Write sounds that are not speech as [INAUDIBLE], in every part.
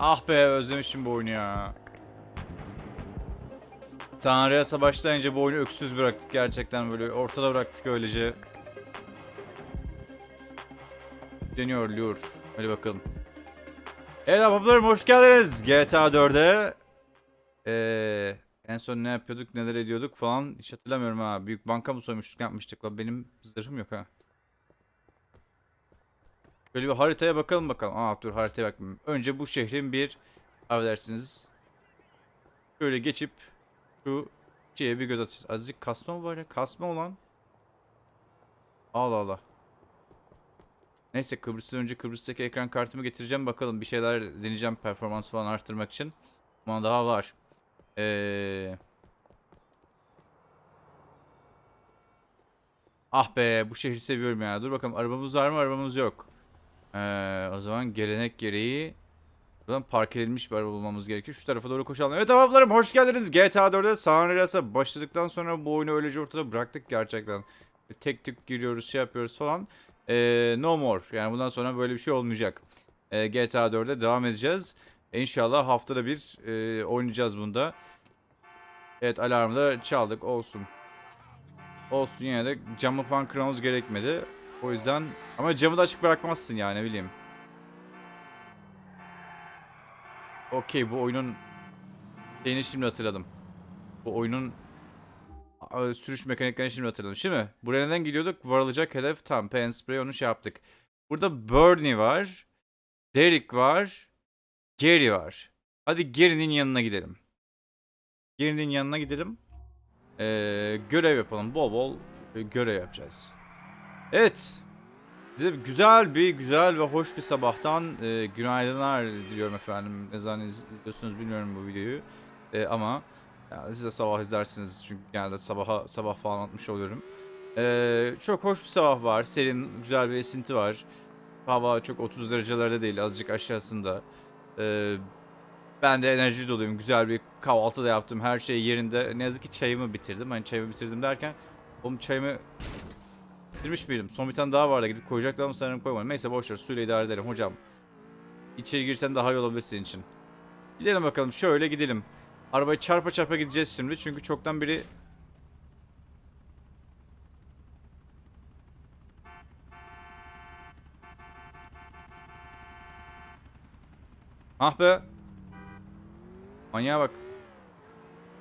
Ah be özlemişim bu oyunu ya. Tanrı'ya başlayınca bu oyunu öksüz bıraktık gerçekten böyle ortada bıraktık öylece. Deniyor Lure. Hadi bakalım. Evet ablalarım hoş geldiniz GTA 4'e. Ee, en son ne yapıyorduk neler ediyorduk falan hiç hatırlamıyorum ha. Büyük banka mı soymuştuk yapmıştık. Benim zırhım yok ha. Böyle bir haritaya bakalım bakalım. Aa dur haritaya bakmayayım. Önce bu şehrin bir affedersiniz. Şöyle geçip şu şeye bir göz atacağız. Azıcık kasma mı var ya? Kasma olan. Allah Allah. Neyse Kıbrıs'tan önce Kıbrıs'taki ekran kartımı getireceğim. Bakalım bir şeyler deneyeceğim performans falan arttırmak için. Ama daha var. Ee... Ah be bu şehri seviyorum ya. Dur bakalım arabamız var mı? Arabamız yok. Ee, o zaman gelenek gereği buradan park edilmiş bir araba bulmamız gerekiyor. Şu tarafa doğru koşalım. Evet ablalarım hoş geldiniz. GTA 4'e San Andreas'a başladıktan sonra bu oyunu öylece ortada bıraktık gerçekten. Tek tek giriyoruz şey yapıyoruz falan. Ee, no more. Yani bundan sonra böyle bir şey olmayacak. Ee, GTA 4'e devam edeceğiz. İnşallah haftada bir e, oynayacağız bunda. Evet alarmı da çaldık olsun. Olsun yine de camı falan kırmamız gerekmedi. O yüzden ama camı da açık bırakmazsın yani bileyim. Okey bu oyunun şeyini şimdi hatırladım. Bu oyunun sürüş mekaniklerini şimdi hatırladım. Şimdi buraya neden gidiyorduk? Varılacak hedef tam. Pen spray onu şey yaptık. Burada Bernie var. Derek var. Gary var. Hadi Gary'nin yanına gidelim. Gary'nin yanına gidelim. Ee, görev yapalım. Bol bol e, görev yapacağız. Evet. Size güzel bir, güzel ve hoş bir sabahtan e, günaydınlar diliyorum efendim. Ne zaman iz- izliyorsunuz bilmiyorum bu videoyu. E, ama ya, siz de sabah izlersiniz çünkü genelde sabaha sabah falan atmış oluyorum. E, çok hoş bir sabah var. Serin, güzel bir esinti var. Hava çok 30 derecelerde değil, azıcık aşağısında. E, ben de enerji doluyum. Güzel bir kahvaltı da yaptım. Her şey yerinde. Ne yazık ki çayımı bitirdim. Hani çayımı bitirdim derken oğlum çayımı bitirmiş miydim? Son bir tane daha vardı. Gidip koyacaktım ama sanırım koymadım. Neyse boşver. Suyla idare ederim hocam. İçeri girsen daha iyi olabilir senin için. Gidelim bakalım. Şöyle gidelim. Arabayı çarpa çarpa gideceğiz şimdi. Çünkü çoktan biri... Ah be. Manyağa bak.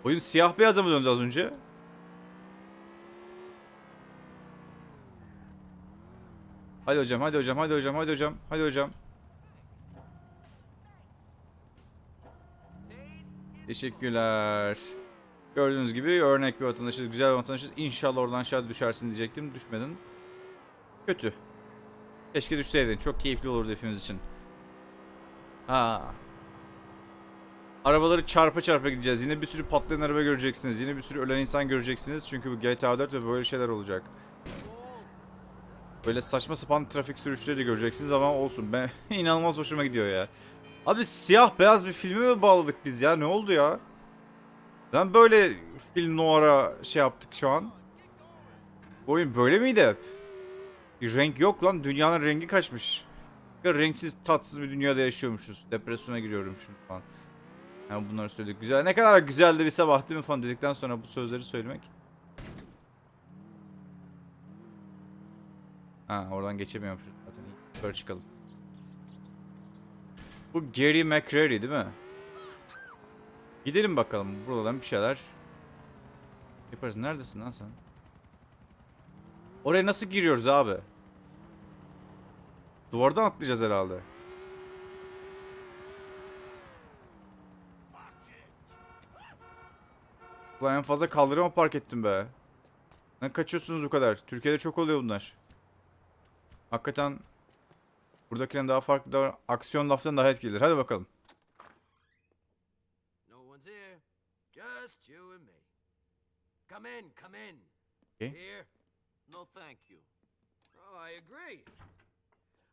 Oyun siyah beyaza mı döndü az önce? Hadi hocam, hadi hocam, hadi hocam, hadi hocam, hadi hocam. Teşekkürler. Gördüğünüz gibi örnek bir vatandaşız, güzel bir vatandaşız. İnşallah oradan aşağı düşersin diyecektim. Düşmedin. Kötü. Keşke düşseydin. Çok keyifli olurdu hepimiz için. Ha. Arabaları çarpa çarpa gideceğiz. Yine bir sürü patlayan araba göreceksiniz. Yine bir sürü ölen insan göreceksiniz. Çünkü bu GTA 4 ve böyle şeyler olacak. Böyle saçma sapan trafik sürüşleri de göreceksiniz ama olsun. Ben [LAUGHS] inanılmaz hoşuma gidiyor ya. Abi siyah beyaz bir filme mi bağladık biz ya? Ne oldu ya? Ben böyle film noir'a şey yaptık şu an. Oyun böyle miydi? Bir renk yok lan. Dünyanın rengi kaçmış. Ya renksiz tatsız bir dünyada yaşıyormuşuz. Depresyona giriyorum şimdi falan. Yani bunları söyledik. Güzel. Ne kadar güzeldi bir sabah değil mi falan dedikten sonra bu sözleri söylemek. Ha oradan geçemiyormuşuz zaten. Yukarı çıkalım. Bu Gary McCreary değil mi? Gidelim bakalım. Buradan bir şeyler yaparız. Neredesin lan sen? Oraya nasıl giriyoruz abi? Duvardan atlayacağız herhalde. Ulan en fazla kaldırıma park ettim be. Ne kaçıyorsunuz bu kadar? Türkiye'de çok oluyor bunlar. Hakikaten buradakinden daha farklı daha aksiyon laftan daha etkilidir. Hadi bakalım. Come in, come in. Okay. Here? No, thank you. Oh, I agree.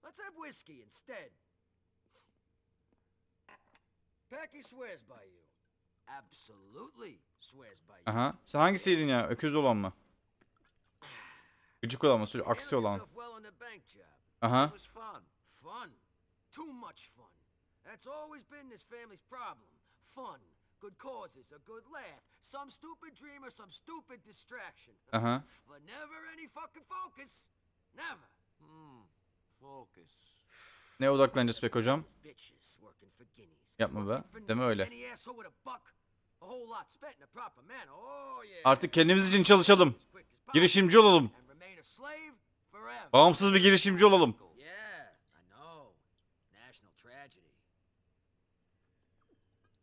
Let's have whiskey instead. Packy swears by you. Absolutely swears by you. Aha. Sen hangisiydin ya? Öküz olan mı? Gıcık olan mı? Aksi olan. Aha. That's always been this family's problem. Fun, good causes, a good laugh, some stupid dream or some stupid distraction. [LAUGHS] Aha. But never any fucking focus. Never. Hmm. Focus. Ne odaklanacağız pek hocam? Yapma be. Deme öyle. Oh. Artık kendimiz için çalışalım. Girişimci olalım. And remain a slave forever. Bağımsız bir girişimci olalım.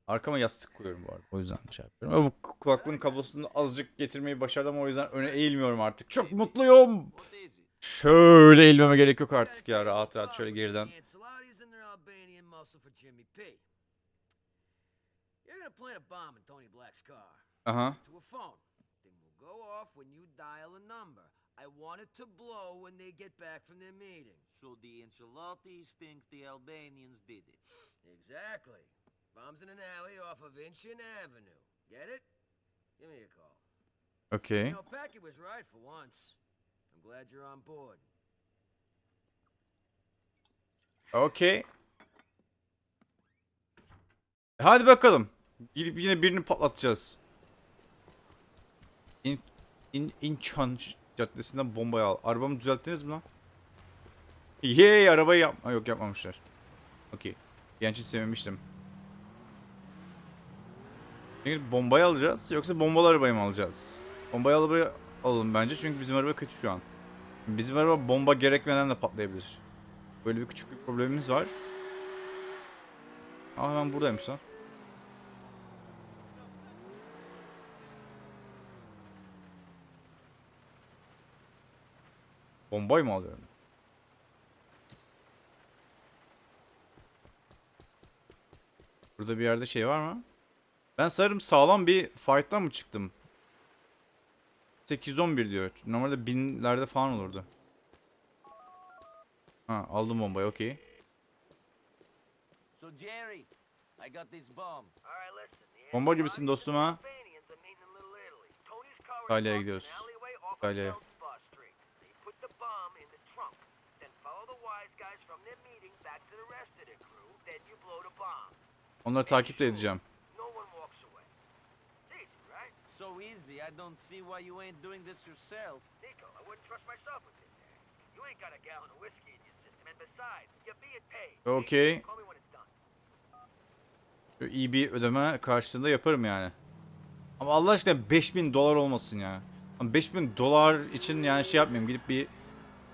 Arkama yastık koyuyorum bu arada. O yüzden şey yapıyorum. Bu kulaklığın kablosunu azıcık getirmeyi başardım. O yüzden öne eğilmiyorum artık. Çok mutluyum. Şöyle eğilmeme gerek yok artık ya. Rahat rahat şöyle geriden. Aha. To a phone. Thing will go off when you dial a number. I want it to blow when they get back from their meeting. So the Ancelottis think the Albanians did it. Exactly. Bomb's in an alley off of Inchin Avenue. Get it? Give me a call. Okay. You know, Packy was right for once. I'm glad you're on board. Okey. Hadi bakalım. Gidip yine birini patlatacağız. İn, in, İnçan Caddesi'nden bombayı al. Arabamı düzelttiniz mi lan? Yey arabayı yapma. Yok yapmamışlar. Okey. Genç sevmemiştim. Şimdi bombayı alacağız yoksa bombalı arabayı mı alacağız? Bombayı arabayı alalım bence çünkü bizim araba kötü şu an. Bizim araba bomba gerekmeden de patlayabilir. Böyle bir küçük bir problemimiz var. Aa hemen buradaymış lan. Bombayı mı alıyorum? Burada bir yerde şey var mı? Ben sanırım sağlam bir fight'tan mı çıktım? 811 diyor. Normalde binlerde falan olurdu. Ha aldım bombayı okey. So Jerry, I got this bomb. Bomba gibisin dostum ha. İtalya'ya gidiyoruz. İtalya'ya. Onları takip de edeceğim. So easy, I don't see why you ain't doing this yourself. Nico, I wouldn't trust myself with this. You ain't got a gallon of whiskey in your system, and besides, you're being paid. Böyle iyi bir ödeme karşılığında yaparım yani. Ama Allah aşkına 5000 dolar olmasın ya. Ama 5000 dolar için yani şey yapmayayım. Gidip bir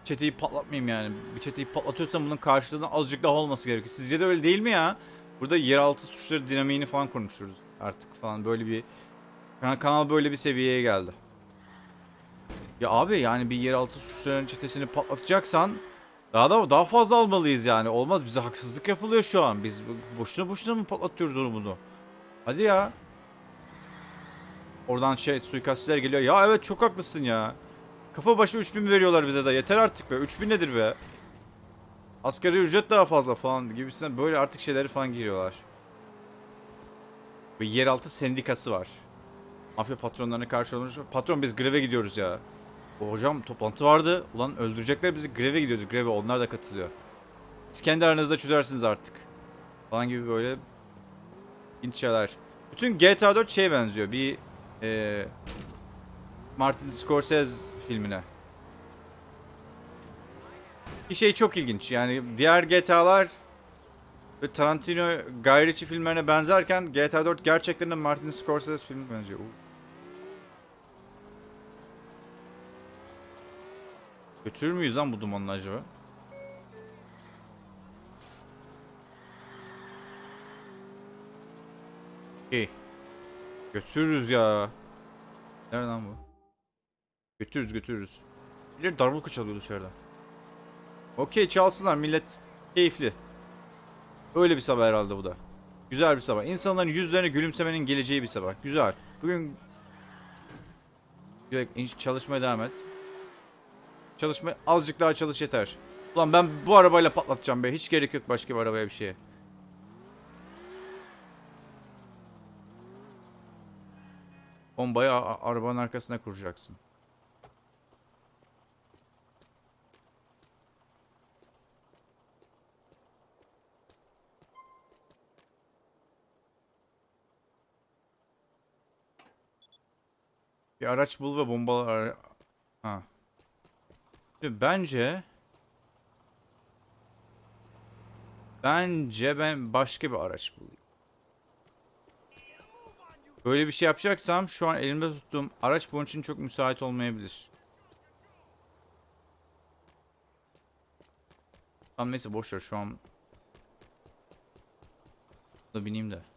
çeteyi patlatmayayım yani. Bir çeteyi patlatıyorsam bunun karşılığında azıcık daha olması gerekiyor. Sizce de öyle değil mi ya? Burada yeraltı suçları dinamiğini falan konuşuyoruz artık falan. Böyle bir kanal, böyle bir seviyeye geldi. Ya abi yani bir yeraltı suçlarının çetesini patlatacaksan daha da daha fazla almalıyız yani. Olmaz bize haksızlık yapılıyor şu an. Biz boşuna boşuna mı patlatıyoruz onu? Hadi ya. Oradan şey suikastçiler geliyor. Ya evet çok haklısın ya. Kafa başı 3000 veriyorlar bize de. Yeter artık be. 3000 nedir be? Asgari ücret daha fazla falan gibisinden böyle artık şeyleri falan giriyorlar. Ve yeraltı sendikası var. Mafya patronlarına karşı olmuş. Patron biz greve gidiyoruz ya. O hocam toplantı vardı. Ulan öldürecekler bizi greve gidiyoruz. Greve onlar da katılıyor. Siz kendi aranızda çözersiniz artık. Falan gibi böyle ilginç şeyler. Bütün GTA 4 şeye benziyor. Bir eee Martin Scorsese filmine. Bir şey çok ilginç. Yani diğer GTA'lar ve Tarantino Guy filmlerine benzerken GTA 4 gerçekten de Martin Scorsese filmine benziyor. Götürür müyüz lan bu dumanla acaba? İyi. Götürürüz ya. Nereden bu? Götürürüz götürürüz. Bir darbuka çalıyor dışarıda. Okey çalsınlar millet keyifli. Öyle bir sabah herhalde bu da. Güzel bir sabah. İnsanların yüzlerine gülümsemenin geleceği bir sabah. Güzel. Bugün çalışmaya devam et. Çalışma azıcık daha çalış yeter. Ulan ben bu arabayla patlatacağım be. Hiç gerek yok başka bir arabaya bir şeye. Bombayı arabanın arkasına kuracaksın. Bir araç bul ve bombalar Ha. Bence Bence ben başka bir araç bulayım. Böyle bir şey yapacaksam şu an elimde tuttuğum araç bunun için çok müsait olmayabilir. Tamam neyse boş ver şu an. Da bineyim de.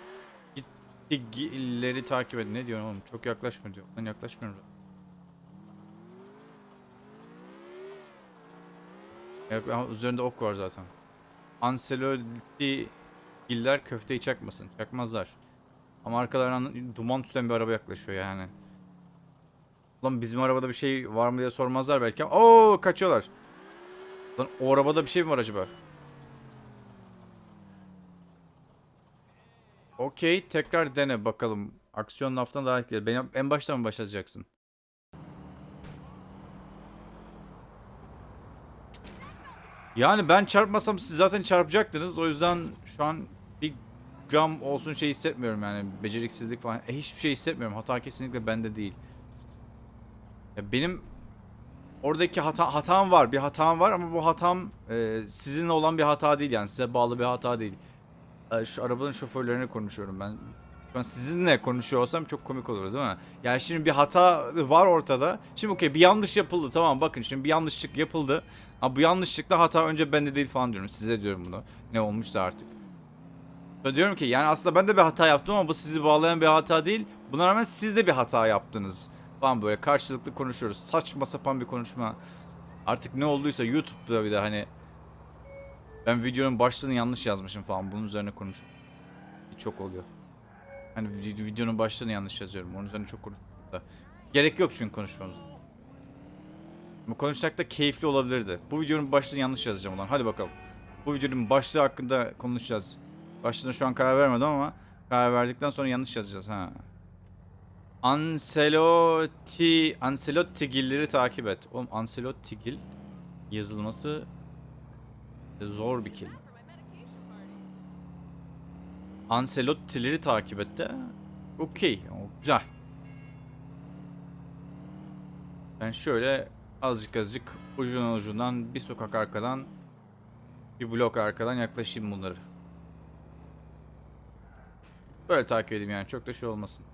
gittileri takip edin. Ne diyorum oğlum? Çok yaklaşma diyor. Ben yaklaşmıyorum. ama üzerinde ok var zaten. Ancelotti giller köfteyi çakmasın. Çakmazlar. Ama arkalarından duman tüten bir araba yaklaşıyor yani. Ulan bizim arabada bir şey var mı diye sormazlar belki ama Oo kaçıyorlar. Lan o arabada bir şey mi var acaba? Okey tekrar dene bakalım. Aksiyon laftan daha etkili. Beni en baştan mı başlatacaksın? Yani ben çarpmasam siz zaten çarpacaktınız. O yüzden şu an bir gram olsun şey hissetmiyorum yani. Beceriksizlik falan. E, hiçbir şey hissetmiyorum. Hata kesinlikle bende değil. Ya benim oradaki hata hatam var. Bir hatam var ama bu hatam e, sizinle olan bir hata değil yani. Size bağlı bir hata değil. E, şu arabanın şoförlerine konuşuyorum ben. An sizinle konuşuyor olsam çok komik olur değil mi? Yani şimdi bir hata var ortada. Şimdi okey bir yanlış yapıldı tamam bakın şimdi bir yanlışlık yapıldı. Ama bu yanlışlıkla hata önce bende değil falan diyorum. Size diyorum bunu. Ne olmuşsa artık. Sonra diyorum ki yani aslında ben de bir hata yaptım ama bu sizi bağlayan bir hata değil. Buna rağmen siz de bir hata yaptınız. Falan böyle karşılıklı konuşuyoruz. Saçma sapan bir konuşma. Artık ne olduysa YouTube'da bir de hani ben videonun başlığını yanlış yazmışım falan. Bunun üzerine konuş. Çok oluyor. Hani vid- videonun başlığını yanlış yazıyorum. Onun üzerine çok da. Gerek yok çünkü konuşmamız. Ama konuşsak da keyifli olabilirdi. Bu videonun başlığını yanlış yazacağım ulan. Hadi bakalım. Bu videonun başlığı hakkında konuşacağız. Başlığına şu an karar vermedim ama karar verdikten sonra yanlış yazacağız ha. Ancelotti Ancelotti'gilleri takip et. Oğlum Ancelotti'gil yazılması zor bir kelime. Ancelotti'leri takip et de. Okey. Güzel. Ben şöyle azıcık azıcık ucundan ucundan bir sokak arkadan bir blok arkadan yaklaşayım bunları. Böyle takip edeyim yani çok da şey olmasın.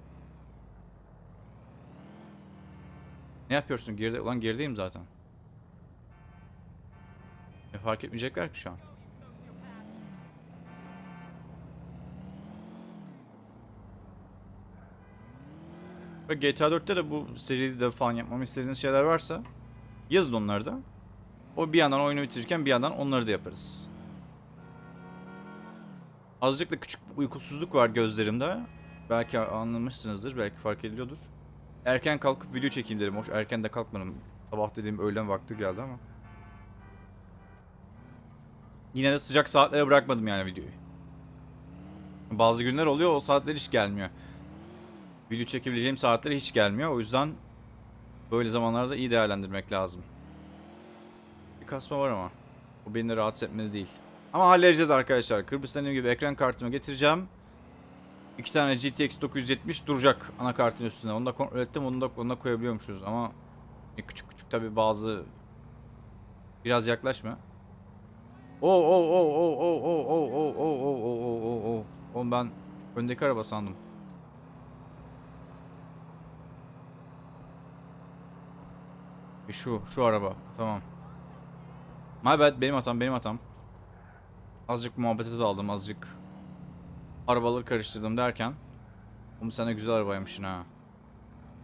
Ne yapıyorsun geride? Ulan gerideyim zaten. E, fark etmeyecekler ki şu an. Ve GTA 4'te de bu seride falan yapmamı istediğiniz şeyler varsa yazın onları da. O bir yandan oyunu bitirirken bir yandan onları da yaparız. Azıcık da küçük uykusuzluk var gözlerimde. Belki anlamışsınızdır, belki fark ediliyordur. Erken kalkıp video çekeyim dedim. Hoş erken de kalkmadım. Sabah dediğim öğlen vakti geldi ama. Yine de sıcak saatlere bırakmadım yani videoyu. Bazı günler oluyor o saatler hiç gelmiyor. Video çekebileceğim saatler hiç gelmiyor. O yüzden böyle zamanlarda iyi değerlendirmek lazım. Bir kasma var ama. O beni de rahatsız etmedi değil. Ama halledeceğiz arkadaşlar. Kıbrıs'tan gibi ekran kartımı getireceğim. İki tane GTX 970 duracak anakartın üstüne. Onu da kontrol ettim. Onu da, onu da koyabiliyormuşuz ama küçük küçük tabi bazı biraz yaklaşma. Oo oo oo oo oo oo oo oo oo oo oo oo oo. Oğlum ben öndeki araba sandım. E Şu, şu araba. Tamam. My bad. Benim hatam, benim hatam. Azıcık muhabbete daldım, azıcık arabaları karıştırdım derken. Oğlum sen de güzel arabaymışsın ha.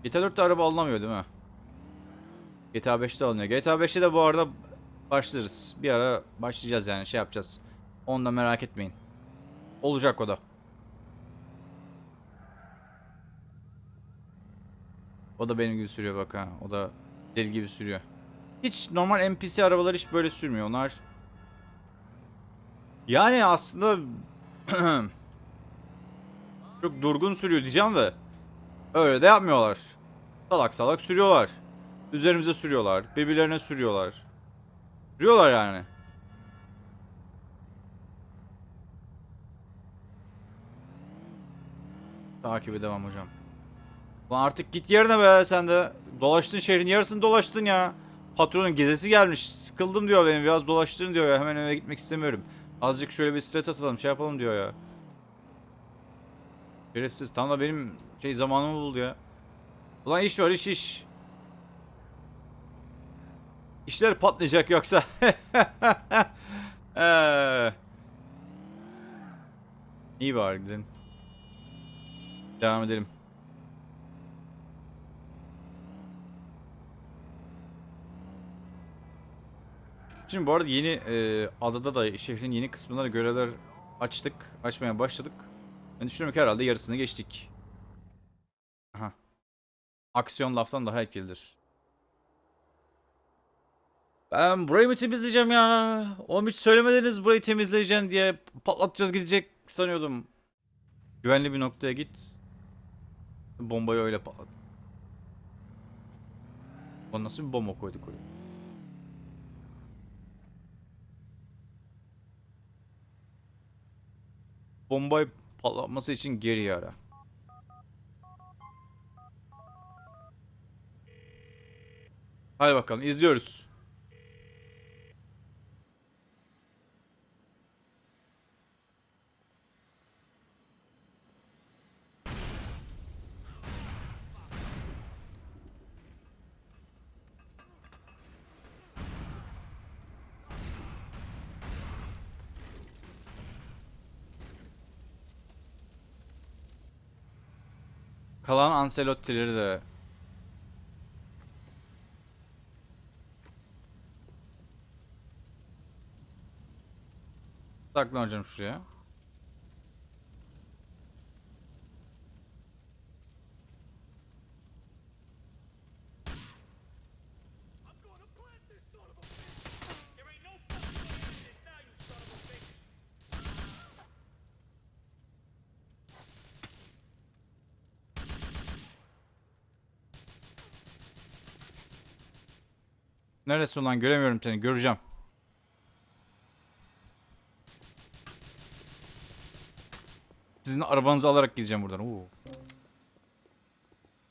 GTA 4'te araba alınamıyor değil mi? GTA 5'te alınıyor. GTA 5'te de bu arada başlarız. Bir ara başlayacağız yani şey yapacağız. Onu da merak etmeyin. Olacak o da. O da benim gibi sürüyor bak ha. O da deli gibi sürüyor. Hiç normal NPC arabalar hiç böyle sürmüyor. Onlar yani aslında [CLEARS THROAT] çok durgun sürüyor diyeceğim de öyle de yapmıyorlar. Salak salak sürüyorlar. Üzerimize sürüyorlar. Birbirlerine sürüyorlar. Sürüyorlar yani. Takibe devam hocam. Ulan artık git yerine be sen de. Dolaştın şehrin yarısını dolaştın ya. Patronun gezesi gelmiş. Sıkıldım diyor beni biraz dolaştırın diyor ya. Hemen eve gitmek istemiyorum. Azıcık şöyle bir stres atalım şey yapalım diyor ya. Şerefsiz tam da benim şey zamanımı buldu ya. Ulan iş var iş iş. İşler patlayacak yoksa. Eee. [LAUGHS] İyi bari gidelim. Devam edelim. Şimdi bu arada yeni e, adada da şehrin yeni kısmına görevler açtık. Açmaya başladık. Ben düşünüyorum ki herhalde yarısını geçtik. Aha. Aksiyon laftan daha etkilidir. Ben burayı mı temizleyeceğim ya? Oğlum hiç söylemediniz burayı temizleyeceksin diye patlatacağız gidecek sanıyordum. Güvenli bir noktaya git. Bombayı öyle patlat. O nasıl bir bomba koyduk oraya? Bombayı patlatması için geri ara. Hadi bakalım izliyoruz. Kalan Ancelotti'leri de saklanacağım şuraya. Neresi ulan göremiyorum seni göreceğim. Sizin arabanızı alarak gideceğim buradan. Oo.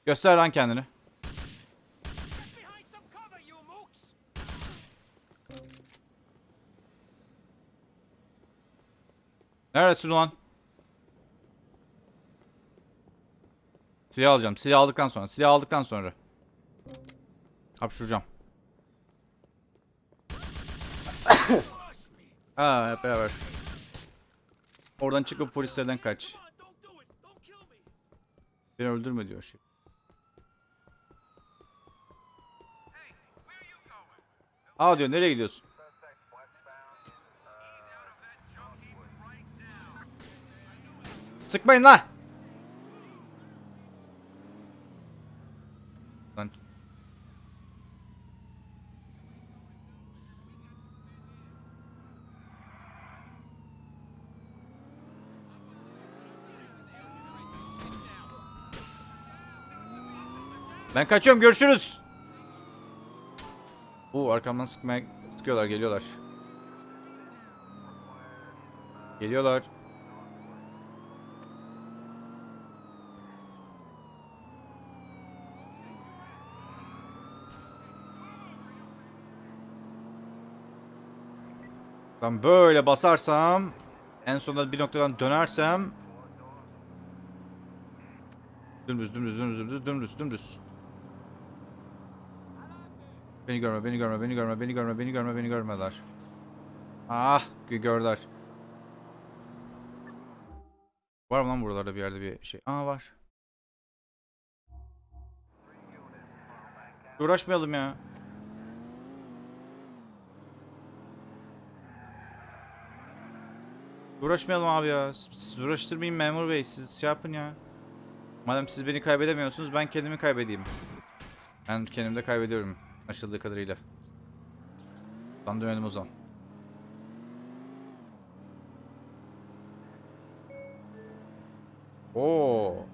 Göster lan kendini. Neredesin ulan? Silah alacağım. Silah aldıktan sonra. Silah aldıktan sonra. Hapşuracağım. [LAUGHS] Aa hep beraber. Oradan çıkıp polislerden kaç. Beni öldürme diyor şey. Aa diyor nereye gidiyorsun? Sıkmayın lan. Lan. Ben kaçıyorum görüşürüz. Oo arkamdan sıkmaya sıkıyorlar geliyorlar. Geliyorlar. Ben böyle basarsam en sonunda bir noktadan dönersem dümdüz dümdüz dümdüz dümdüz dümdüz dümdüz Beni görme beni görme beni görme beni görme beni görme beni görmediler Ah gö- gördüler Var mı lan buralarda bir yerde bir şey Aa var Uğraşmayalım ya Uğraşmayalım abi ya. Siz uğraştırmayın memur bey. Siz şey yapın ya. Madem siz beni kaybedemiyorsunuz ben kendimi kaybedeyim. Ben kendimde kaybediyorum. Aşıldığı kadarıyla. Ben dönelim o zaman. Oo.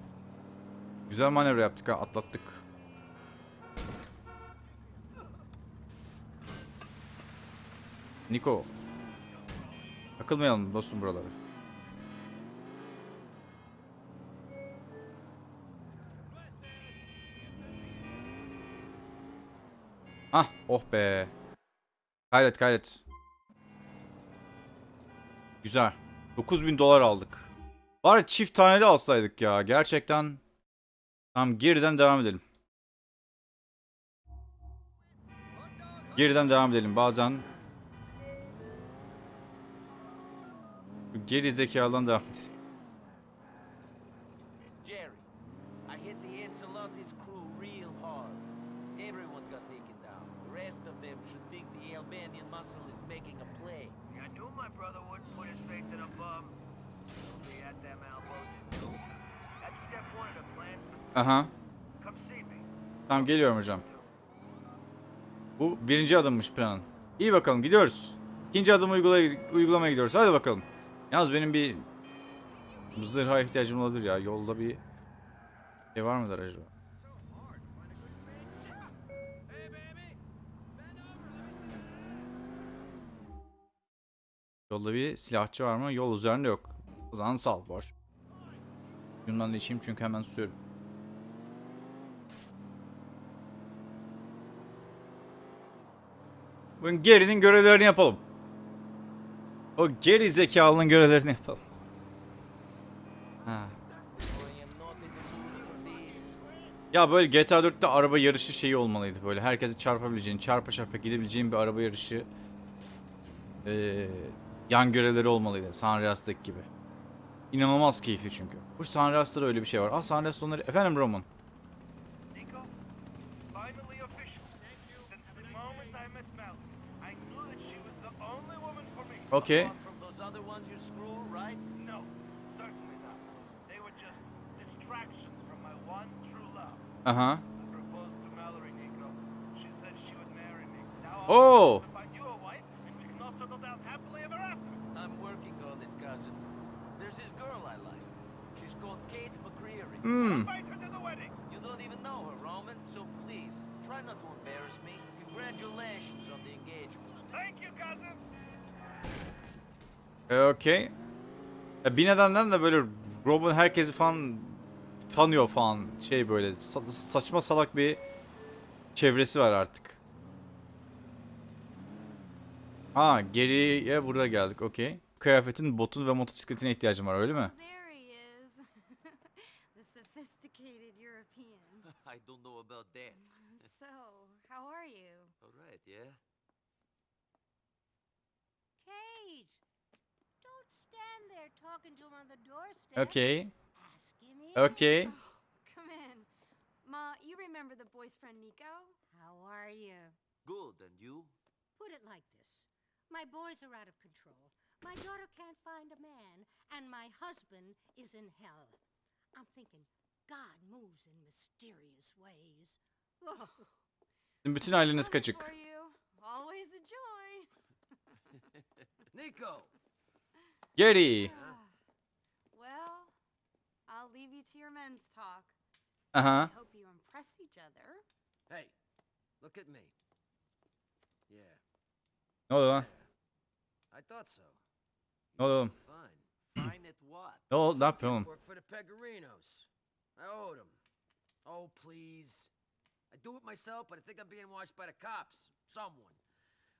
Güzel manevra yaptık ha. Atlattık. Niko. Takılmayalım dostum buraları. Ah oh be. Kayret kayret. Güzel. 9000 dolar aldık. Bari çift tane de alsaydık ya. Gerçekten. Tamam geriden devam edelim. Geriden devam edelim. Bazen geri zekadan devam edelim. Jerry, I hit the Ancelotti's crew real hard. Everyone got taken down. The rest of them should think the Albanian muscle is making a play. I knew my brother wouldn't put his faith in a bum. He'll be at them elbows. That's step one of the plan. Aha. Come see me. Tamam geliyorum hocam. Bu birinci adımmış planın. İyi bakalım gidiyoruz. İkinci adımı uygulay uygulamaya gidiyoruz. Hadi bakalım. Yalnız benim bir zırha ihtiyacım olabilir ya. Yolda bir şey var mıdır acaba? Yolda bir silahçı var mı? Yol üzerinde yok. O zaman sal boş. Bundan da içeyim çünkü hemen susuyorum. Bugün gerinin görevlerini yapalım. O geri zekalının görevlerini yapalım. Ha. Ya böyle GTA 4'te araba yarışı şeyi olmalıydı böyle. Herkesi çarpabileceğin, çarpa çarpa gidebileceğin bir araba yarışı ee, yan görevleri olmalıydı. San Andreas'taki gibi. İnanılmaz keyifli çünkü. Bu San Andreas'ta da öyle bir şey var. Ah San Andreas'ta onları... Efendim Roman. Nico, finally official. Since Hmm. You don't even know her, Roman, so please, try not to embarrass me. Congratulations on the engagement. Thank you, cousin. E, Okey. Ya bir nedenden de böyle Robin herkesi falan tanıyor falan şey böyle sa- saçma salak bir çevresi var artık. Ha geriye burada geldik okey. Kıyafetin, botun ve motosikletine ihtiyacım var öyle mi? Talking to him on the doorstep. Okey. Ask him in. Okey. Oh, come in. Ma, you remember the boy's friend Nico? How are you? Good, and you? Put it like this. My boys are out of control. My daughter can't find a man, and my husband is in hell. I'm thinking God moves in mysterious ways. Oh, Sizin bütün aileniz Coming kaçık. For [LAUGHS] [LAUGHS] you. Always a joy. Nico! Geri. well, I'll leave you to your men's talk. Aha. I hope you impress each other. Hey, look at me. Yeah, Ne oldu lan? I thought so. Ne oldu? Fine. Fine at what? Ne oldu? Ne Some yapıyorsun oğlum? Work for the Pegorinos. I owed them. Oh, please. I do it myself, but I think I'm being watched by the cops. Someone.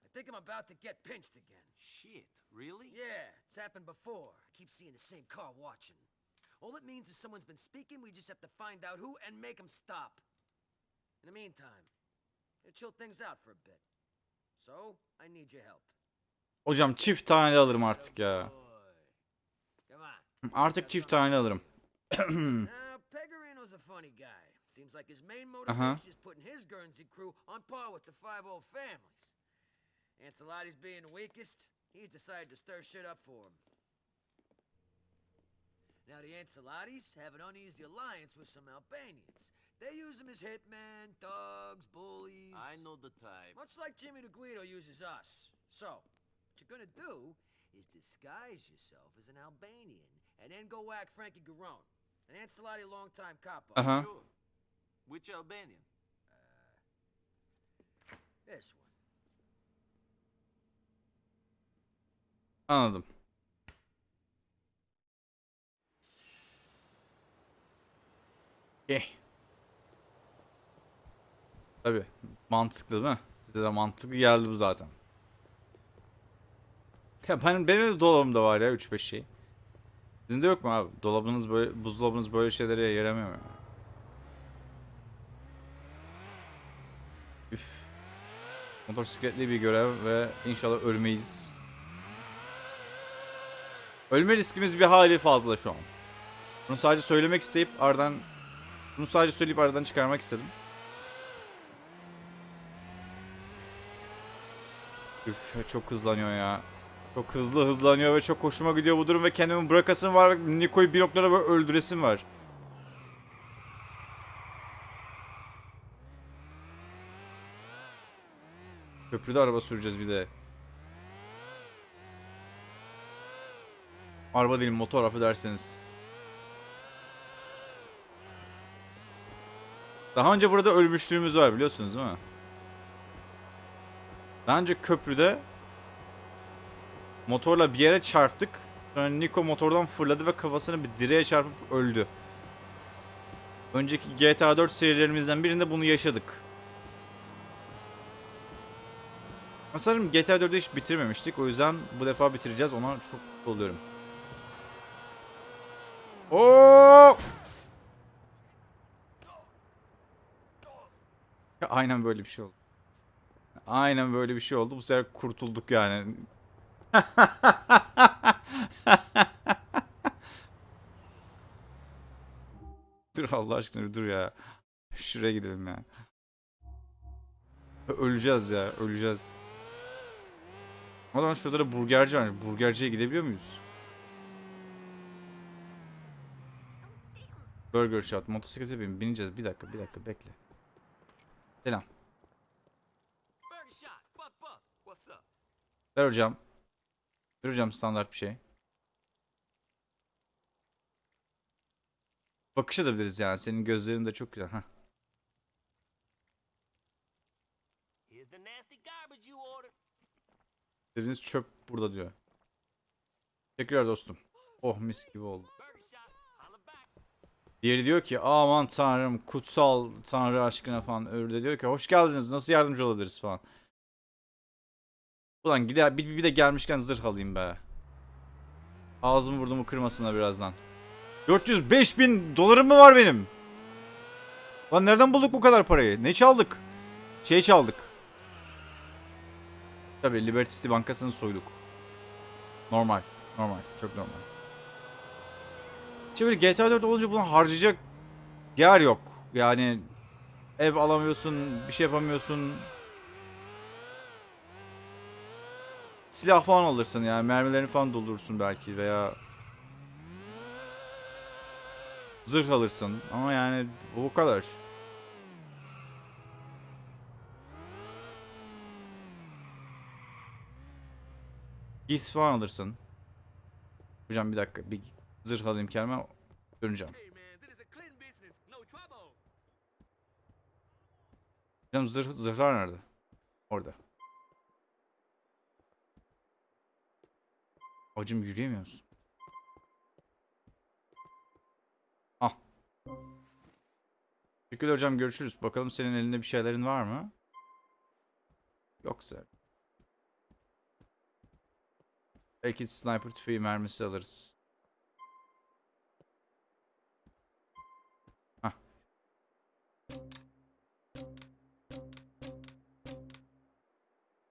I think I'm about to get pinched again. Shit, really? Yeah, it's happened before. I keep seeing the same car watching. All it means is someone's been speaking, we just have to find out who and make them stop. In the meantime, gonna chill things out for a bit. So, I need your help. Hocam çift tane alırım artık ya. Oh, boy. Come on. Artık çift tane alırım. [CLEARS THROAT] Now, Pegorino's a funny guy. Seems like his main uh-huh. motivation is putting his Guernsey crew on par with the five old families. Ancelotti's being the weakest, he's decided to stir shit up for him. Now, the Ancelottis have an uneasy alliance with some Albanians. They use them as hitmen, thugs, bullies. I know the type. Much like Jimmy DeGuido uses us. So, what you're gonna do is disguise yourself as an Albanian and then go whack Frankie Garone, an Ancelotti longtime capo. Aha. Uh-huh. Sure. Which Albanian? Uh, this one. Anladım. Eh. Tabii. Mantıklı değil mi? Size de mantıklı geldi bu zaten. Ya benim, benim de dolabımda var ya 3-5 şey. Sizin de yok mu abi? Dolabınız böyle, buzdolabınız böyle şeylere yaramıyor mu? Üf. Motosikletli bir görev ve inşallah ölmeyiz. Ölme riskimiz bir hali fazla şu an. Bunu sadece söylemek isteyip aradan bunu sadece söyleyip aradan çıkarmak istedim. Üf çok hızlanıyor ya. Çok hızlı hızlanıyor ve çok hoşuma gidiyor bu durum ve kendimi bırakasım var Niko'yu bir noktada böyle öldüresim var. Köprüde araba süreceğiz bir de. Araba değil motor affedersiniz. Daha önce burada ölmüşlüğümüz var biliyorsunuz değil mi? Daha önce köprüde motorla bir yere çarptık. Sonra Niko motordan fırladı ve kafasını bir direğe çarpıp öldü. Önceki GTA 4 serilerimizden birinde bunu yaşadık. Sanırım GTA 4'ü hiç bitirmemiştik. O yüzden bu defa bitireceğiz. Ona çok mutlu oluyorum. Oo! Aynen böyle bir şey oldu. Aynen böyle bir şey oldu. Bu sefer kurtulduk yani. [LAUGHS] dur Allah aşkına dur ya. Şuraya gidelim ya. Öleceğiz ya, öleceğiz. O zaman şurada da burgerci var. Burgerciye gidebiliyor muyuz? Burger Shot. Motosiklete bin. Bineceğiz. Bir dakika, bir dakika. Bekle. Selam. Ver hocam. Ver hocam standart bir şey. Bakış atabiliriz yani. Senin gözlerin de çok güzel. Heh. Dediğiniz çöp burada diyor. Teşekkürler dostum. Oh mis gibi oldu. Burger shot. Holla back. Diğeri diyor ki aman tanrım kutsal tanrı aşkına falan. Öbürü de diyor ki hoş geldiniz nasıl yardımcı olabiliriz falan. Ulan gider bir, bir de gelmişken zırh alayım be. Ağzımı burnumu kırmasınlar birazdan. 405 bin dolarım mı var benim? Lan nereden bulduk bu kadar parayı? Ne çaldık? Şey çaldık. Tabii Liberty City bankasını soyduk. Normal. Normal. Çok normal. İşte böyle GTA 4 olunca bunu harcayacak yer yok. Yani ev alamıyorsun, bir şey yapamıyorsun. Silah falan alırsın yani mermilerini falan doldurursun belki veya zırh alırsın ama yani bu kadar. Giysi falan alırsın. Hocam bir dakika bir zırh alayım kendime döneceğim. Hocam zırh, zırhlar nerede? Orada. Hocam yürüyemiyor musun? Ah. Teşekkürler hocam görüşürüz. Bakalım senin elinde bir şeylerin var mı? Yoksa. Belki sniper tüfeği mermisi alırız.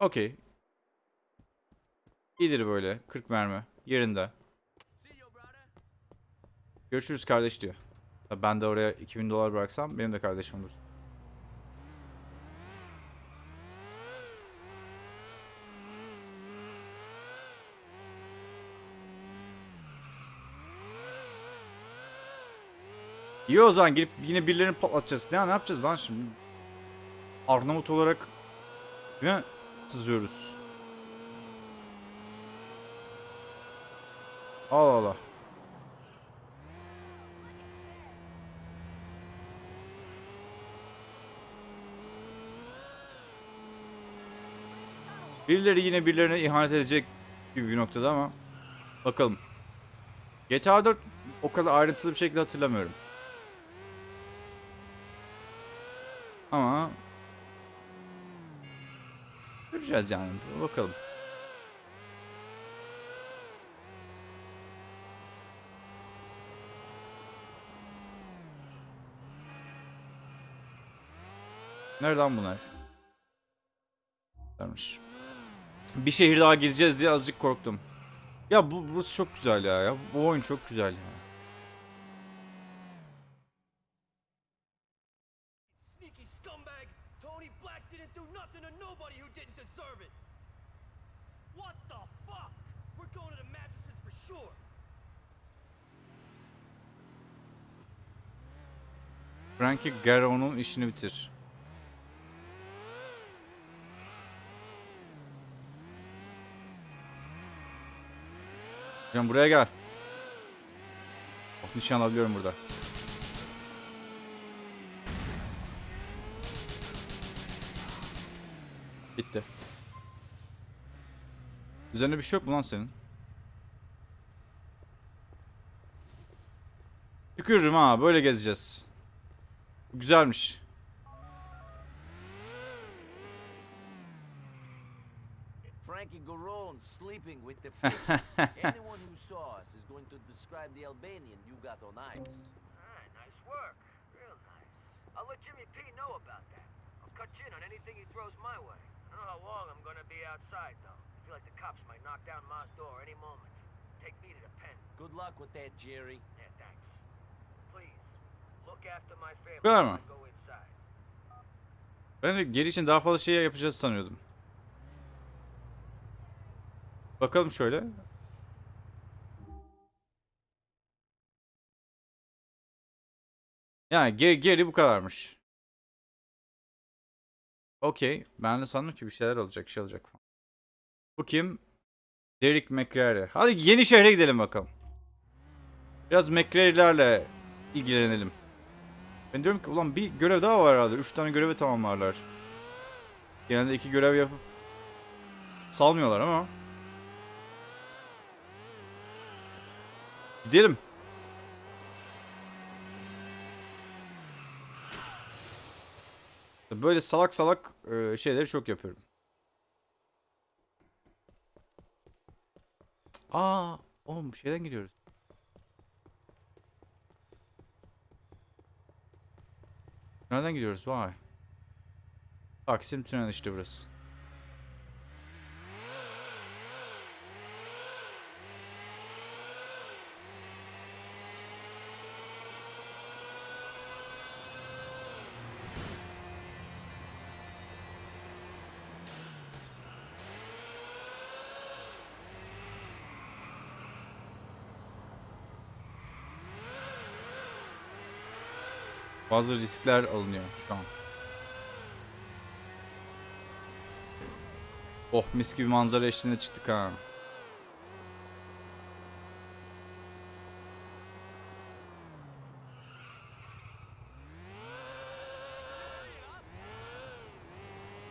Okey. İyidir böyle. 40 mermi. Yerinde. Görüşürüz kardeş diyor. Ben de oraya 2000 dolar bıraksam benim de kardeşim olur. İyi o zaman girip yine birilerini patlatacağız. Ne, ne yapacağız lan şimdi? Arnavut olarak mi? Sızıyoruz. Allah Allah. Birileri yine birilerine ihanet edecek gibi bir noktada ama bakalım. GTA 4 o kadar ayrıntılı bir şekilde hatırlamıyorum. Ama göreceğiz yani. Bakalım. Nereden bunlar? Varmış. Bir şehir daha gezeceğiz diye azıcık korktum. Ya bu burası çok güzel ya. ya. Bu oyun çok güzel ya. Sneaky scumbag! Tony Black didn't do nothing to nobody who didn't deserve it! What the fuck? We're going to the mattresses for sure! Frankie Garro'nun işini bitir. Hocam buraya gel. Oh, nişan alabiliyorum burada. Bitti. Üzerinde bir şey yok mu lan senin? Tükürürüm ha böyle gezeceğiz. Güzelmiş. Frankie Garone sleeping with the [LAUGHS] fishes. Anyone who saw us is going to describe the Albanian you got on ice. Ah, nice work. Real nice. I'll let Jimmy P know about that. I'll cut you in on anything he throws my way. I don't know how long I'm gonna be outside, though. I feel like the cops might knock down Ma's door any moment. Take me to the pen. Good luck with that, Jerry. Yeah, thanks. Family Kadar mı? Ben de geri için daha fazla şey yapacağız sanıyordum. Bakalım şöyle. Yani geri, geri bu kadarmış. Okey. Ben de sandım ki bir şeyler olacak, şey olacak falan. Bu kim? Derek McCrary. Hadi yeni şehre gidelim bakalım. Biraz McCrary'lerle ilgilenelim. Ben diyorum ki ulan bir görev daha var herhalde. Üç tane görevi tamamlarlar. Genelde iki görev yapıp salmıyorlar ama. Gidelim. Böyle salak salak e, şeyleri çok yapıyorum. Aa, oğlum şeyden gidiyoruz. Nereden gidiyoruz? Vay. Taksim Tüneli işte burası. Bazı riskler alınıyor şu an. Oh mis gibi manzara eşliğinde çıktık ha.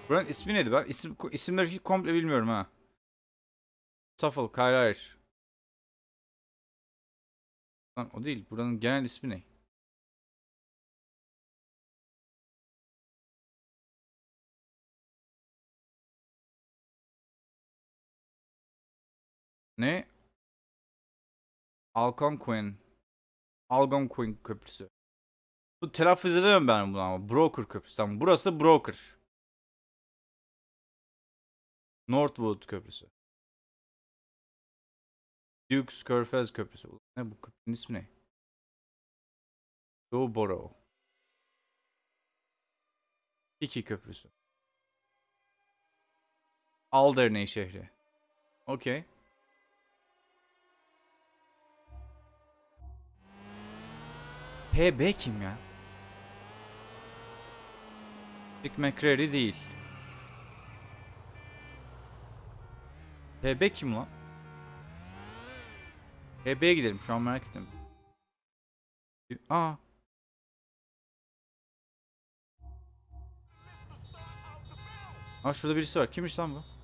Buranın ismi neydi? Ben isim, isimleri komple bilmiyorum ha. Suffolk, hayır hayır. Lan o değil. Buranın genel ismi ne? Ne? Algonquin. Algonquin Köprüsü. Bu telaffuz edemem ben bunu ama. Broker Köprüsü. Tamam. Burası Broker. Northwood Köprüsü. Duke's Körfez Köprüsü. Ne bu köprünün ismi ne? Doughborough. Iki Köprüsü. Alderney şehri. Okey. HB kim ya? Dick McCreary değil. HB kim lan? HB'ye gidelim şu an merak ettim. Aa. Aa şurada birisi var. Kimmiş lan bu?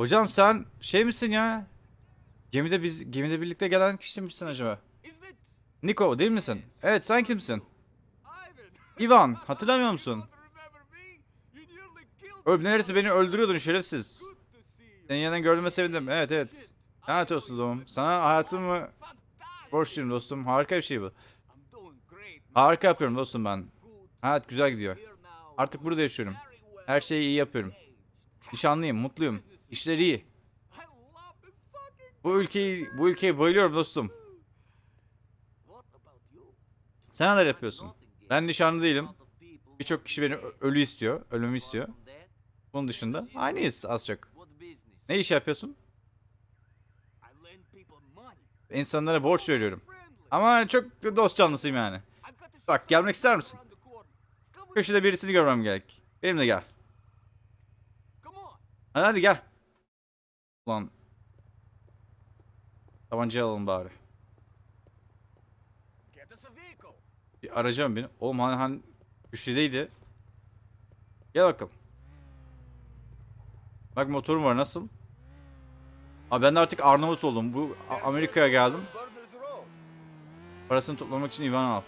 Hocam sen şey misin ya? Gemide biz gemide birlikte gelen kişi misin acaba? Niko değil misin? Evet sen kimsin? Ivan hatırlamıyor musun? Öl neresi beni öldürüyordun şerefsiz. Senin yanından gördüğüme sevindim. Evet evet. Lanet olsun dostum. Sana hayatımı borçluyum dostum. Harika bir şey bu. Harika yapıyorum dostum ben. Hayat güzel gidiyor. Artık burada yaşıyorum. Her şeyi iyi yapıyorum. Nişanlıyım, mutluyum. İşler iyi. Bu ülkeyi, bu ülkeye bayılıyorum dostum. Sen neler yapıyorsun? Ben nişanlı değilim. Birçok kişi beni ölü istiyor, ölmemi istiyor. Bunun dışında aynıyız az çok. Ne iş yapıyorsun? İnsanlara borç veriyorum. Ama çok dost canlısıyım yani. Bak gelmek ister misin? Köşede birisini görmem gerek. Benimle gel. Hadi, hadi gel. Ulan. Tabancayı alalım bari. Bir arayacağım beni. Oğlum hani, hani güçlüdeydi. Gel bakalım. Bak motorum var nasıl? Abi ben de artık Arnavut oldum. Bu Amerika'ya geldim. Parasını toplamak için Ivan al.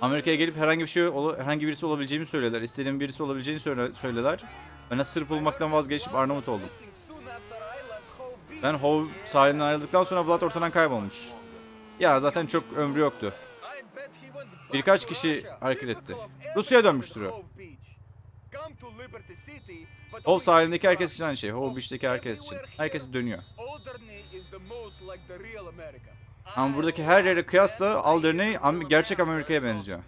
Amerika'ya gelip herhangi bir şey herhangi birisi olabileceğimi söylediler. İstediğim birisi olabileceğini söyle, söylediler. Ben Sırp olmaktan vazgeçip Arnavut oldum. Ben Hov sahilinden ayrıldıktan sonra Vlad ortadan kaybolmuş. Ya zaten çok ömrü yoktu. Birkaç kişi hareket etti. Rusya'ya dönmüştür o. Hov sahilindeki herkes için aynı şey. Hov Beach'teki herkes için. Herkes dönüyor. Ama buradaki her yere kıyasla Alderney gerçek Amerika'ya benziyor.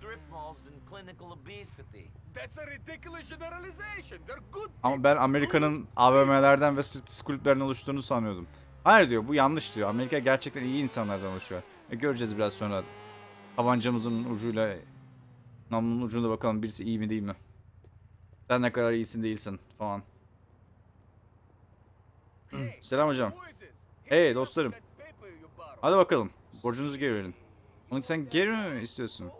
Ama ben Amerika'nın AVM'lerden ve striptiz kulüplerinden oluştuğunu sanıyordum. Hayır diyor bu yanlış diyor. Amerika gerçekten iyi insanlardan oluşuyor. E, göreceğiz biraz sonra. Tabancamızın ucuyla namlunun ucunda bakalım birisi iyi mi değil mi? Sen ne kadar iyisin değilsin falan. Selam hocam. Hey dostlarım. Hadi bakalım. Borcunuzu geri verin. Onu sen geri mi istiyorsun?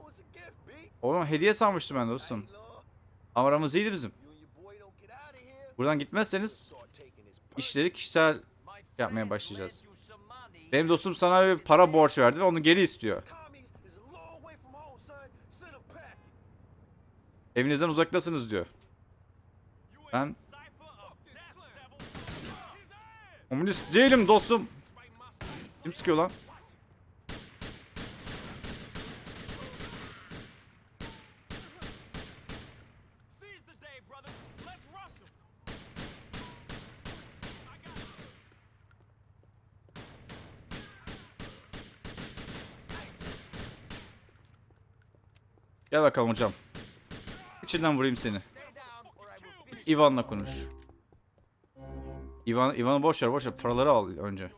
Oğlum hediye sanmıştım ben dostum. Ama aramız iyiydi bizim. Buradan gitmezseniz işleri kişisel yapmaya başlayacağız. Benim dostum sana bir para borç verdi ve onu geri istiyor. Evinizden uzaktasınız diyor. Ben Komünist değilim dostum. Kim sıkıyor lan? Gel bakalım hocam. İçinden vurayım seni. Ivan'la konuş. Ivan, Ivan'ı boş ver boş ver. Paraları al önce.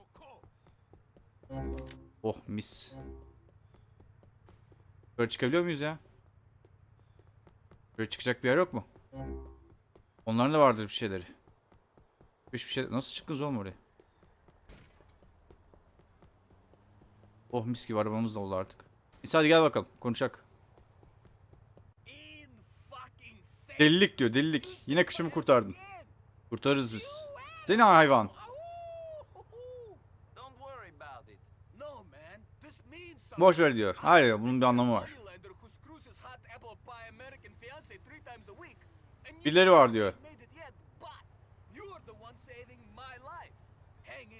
Oh mis. Böyle çıkabiliyor muyuz ya? Böyle çıkacak bir yer yok mu? Onların da vardır bir şeyleri. Hiçbir şey... Nasıl çıktınız oğlum oraya? Oh mis gibi arabamız da oldu artık. Neyse hadi gel bakalım konuşak. Delilik diyor delilik. Yine kışımı kurtardın. Kurtarırız biz. Seni hayvan. Boş ver diyor. Hayır bunun bir anlamı var. Birileri var diyor.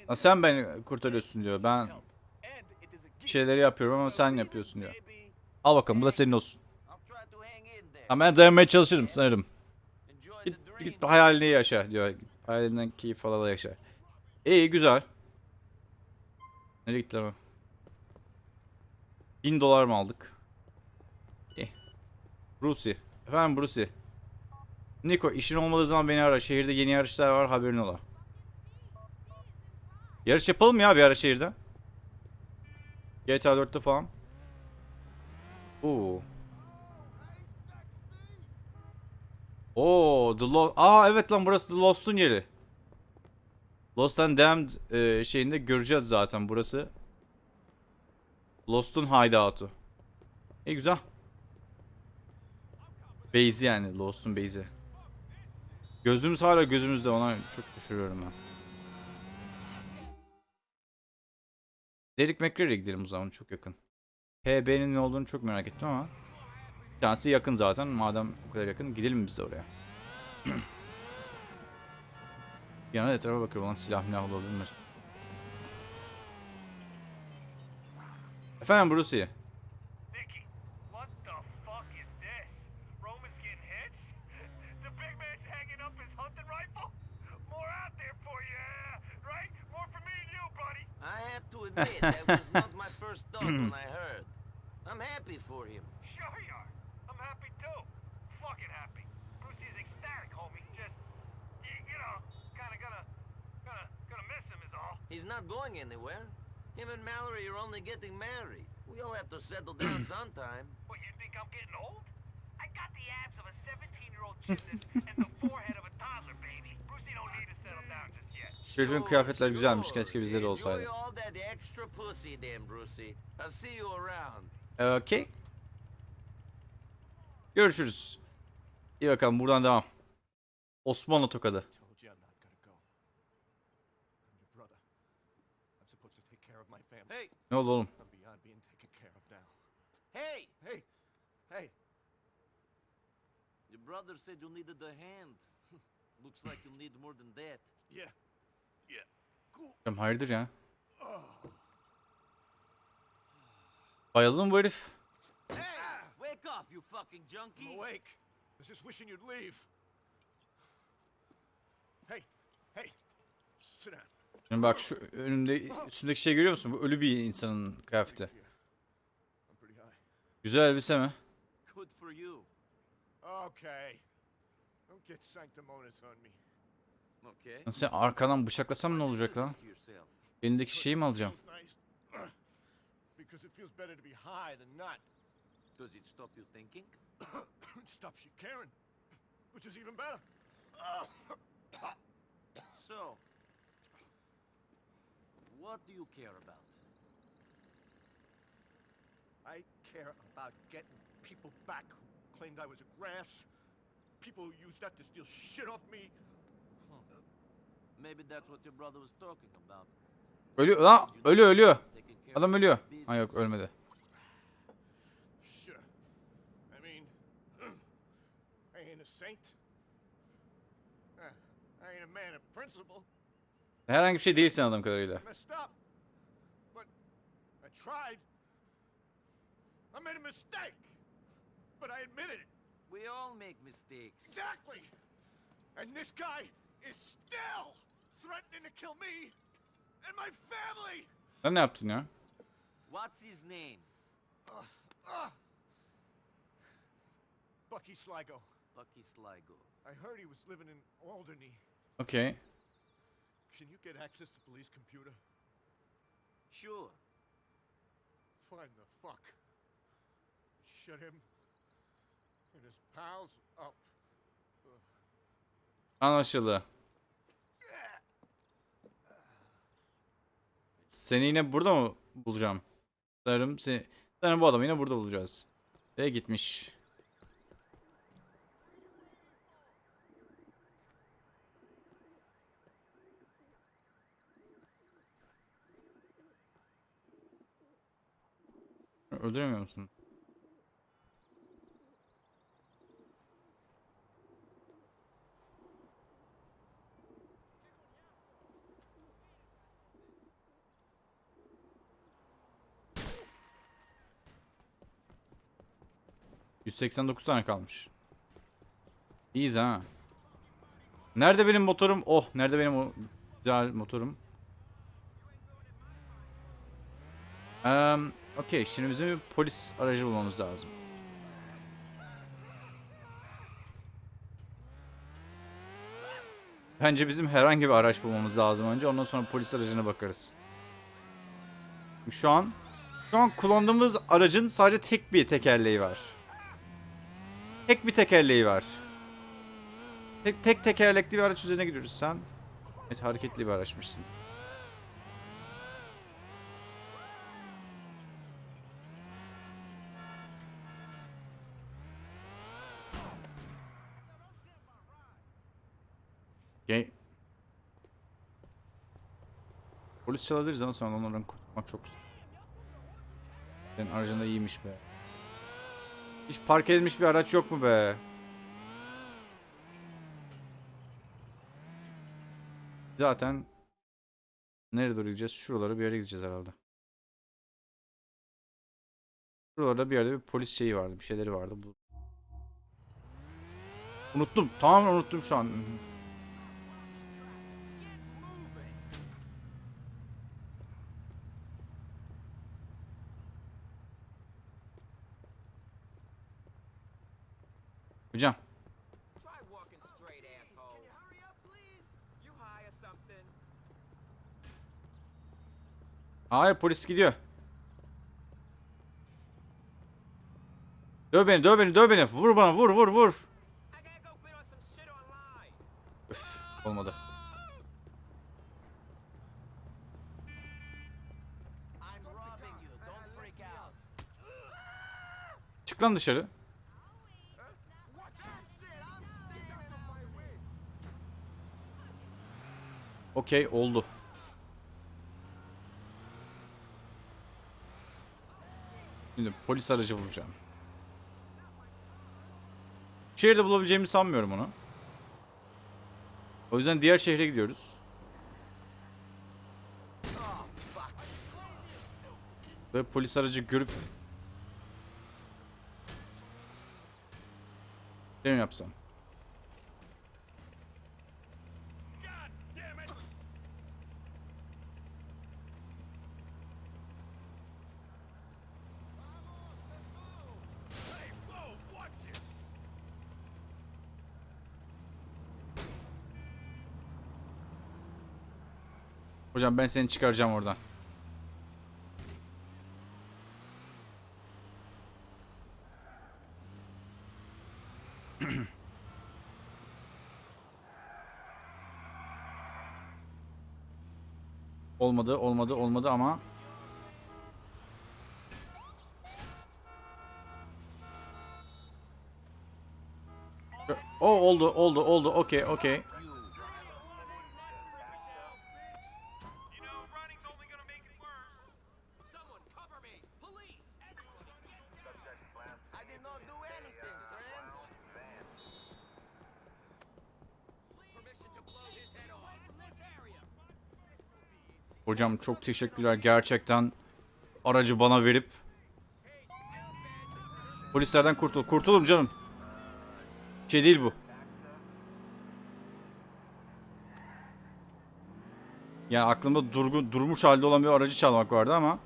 Ha, sen beni kurtarıyorsun diyor. Ben şeyleri yapıyorum ama sen yapıyorsun diyor. Al bakalım bu da senin olsun. Ama ben dayanmaya çalışırım sanırım. Git, git hayalini yaşa diyor. Hayalinden keyif al al yaşa. İyi güzel. Nereye gitti ama? Bin dolar mı aldık? İyi. Brucey. Efendim Brucey. Niko işin olmadığı zaman beni ara. Şehirde yeni yarışlar var haberin ola. Yarış yapalım ya bir ara şehirde. GTA 4'te falan. Oo. Oo, The Lost. Aa evet lan burası The Lost'un yeri. Lost and Damned e, şeyinde göreceğiz zaten burası. Lost'un hideout'u. İyi güzel. Base'i yani Lost'un base'i. Gözümüz hala gözümüzde ona çok şaşırıyorum ben. Derek McCreary'e gidelim o zaman çok yakın. PB'nin ne olduğunu çok merak ettim ama. Bir tanesi yakın zaten madem o kadar yakın gidelim biz de oraya. [CLEARS THROAT] Bir yana etrafa bakıyorum lan silah milah olabilir mi? Efendim Brucey. Nicky, what the fuck is this? Roman's getting hits? The big man's hanging up his hunting rifle? More out there for you, yeah? right? More for me and you, buddy. I have to admit, that was not my first thought when I heard. I'm happy for him. Sure you are. I'm happy too. Fucking happy. Brucey's ecstatic, homie. Just, you, you know, kinda gonna, gonna, gonna miss him is all. He's not going anywhere. Him and Mallory are only getting married. We all have to settle down [CLEARS THROAT] sometime. What, you think I'm getting old? I got the abs of a 17-year-old gymnast and the forehead of a toddler, baby. Brucey don't need to settle down just yet. Şerif'in kıyafetler güzelmiş. Keşke bizde de olsaydı. Enjoy all that extra pussy then, Brucey. I'll see you around. Okey. Görüşürüz. İyi bakalım buradan devam. Osmanlı tokadı. Told you I'm not gonna go. I'm your brother. I'm supposed to take care of my family. Hey, Ne oldu oğlum? I'm hey! Hey, hey, Your brother said you needed a hand. [LAUGHS] Looks like you need more than that. yeah, yeah, cool. Hocam hayırdır ya? [SIGHS] Bayıldı mı bu herif? Hey! Wake up, you fucking I'm junkie! awake. I was just wishing you'd leave. Hey, hey, sit down. Şimdi bak şu önümde üstündeki şey görüyor musun? Bu ölü bir insanın kıyafeti. Güzel elbise mi? Lan Sen arkadan bıçaklasam ne olacak lan? Elindeki şeyi mi alacağım? Feels nice. [CLEARS THROAT] because it feels better to be high than not. Does it stop you thinking? [CLEARS THROAT] It stops you caring, which is even better. So, what do you care about? I care about getting people back who claimed I was a grass. People who used that to steal shit off me. Maybe that's what your brother was talking about. Ölüyor lan ölüyor ölüyor. Adam ölüyor. business. Ha yok ölmedi. Sure. I mean, [CLEARS THROAT] I ain't a saint. Uh, I ain't a man of principle. Herhangi bir şey değilsin adam kadarıyla. I messed up. But I tried. I made a mistake. But I admitted it. We all make mistakes. Exactly. And this guy is still threatening to kill me and my family. Sen ne yaptın ya? What's his name? Ah. Bucky Sligo. Bucky Sligo. I heard he was living in Alderney. Okey. Can you get access to police computer? Sure. Find the fuck. Shut him and his pals up. Anlaşıldı. Seni yine burada mı bulacağım? Sanırım seni... Sanırım bu adamı yine burada bulacağız. Ve gitmiş. Öldüremiyor musun? ...189 tane kalmış. İyiyiz ha. Nerede benim motorum? Oh, nerede benim o güzel motorum? Eee, okey, şimdi bizim bir polis aracı bulmamız lazım. Bence bizim herhangi bir araç bulmamız lazım önce. Ondan sonra polis aracına bakarız. Şu an şu an kullandığımız aracın sadece tek bir tekerleği var. Tek bir tekerleği var. Tek tek tekerlekli bir araç üzerine gidiyoruz sen. Evet hareketli bir araçmışsın. Okay. Polis çalabiliriz ama sonra onlardan kurtulmak çok zor. Senin aracın da iyiymiş be. Hiç park edilmiş bir araç yok mu be? Zaten nereye doğru gideceğiz? Şuralara bir yere gideceğiz herhalde. Şuralarda bir yerde bir polis şeyi vardı. Bir şeyleri vardı. Unuttum. Tamamen unuttum şu an. Hocam. Try walking straight, asshole. Can you hurry up, please? You hire something. Hayır polis gidiyor. Döv beni, döv beni, döv beni. Vur bana, vur, vur, vur. Üf, olmadı. Çık lan dışarı. Okey, oldu. Şimdi polis aracı bulacağım. Şehirde bulabileceğimi sanmıyorum onu. O yüzden diğer şehre gidiyoruz. Ve polis aracı görüp ne mi yapsam? Hocam ben seni çıkaracağım oradan. [CLEARS THROAT] olmadı, olmadı, olmadı ama O oldu, oldu, oldu. Okey, okey. Hocam çok teşekkürler gerçekten aracı bana verip polislerden kurtul. Kurtulum canım. Şey değil bu. Yani aklımda durgun, durmuş halde olan bir aracı çalmak vardı ama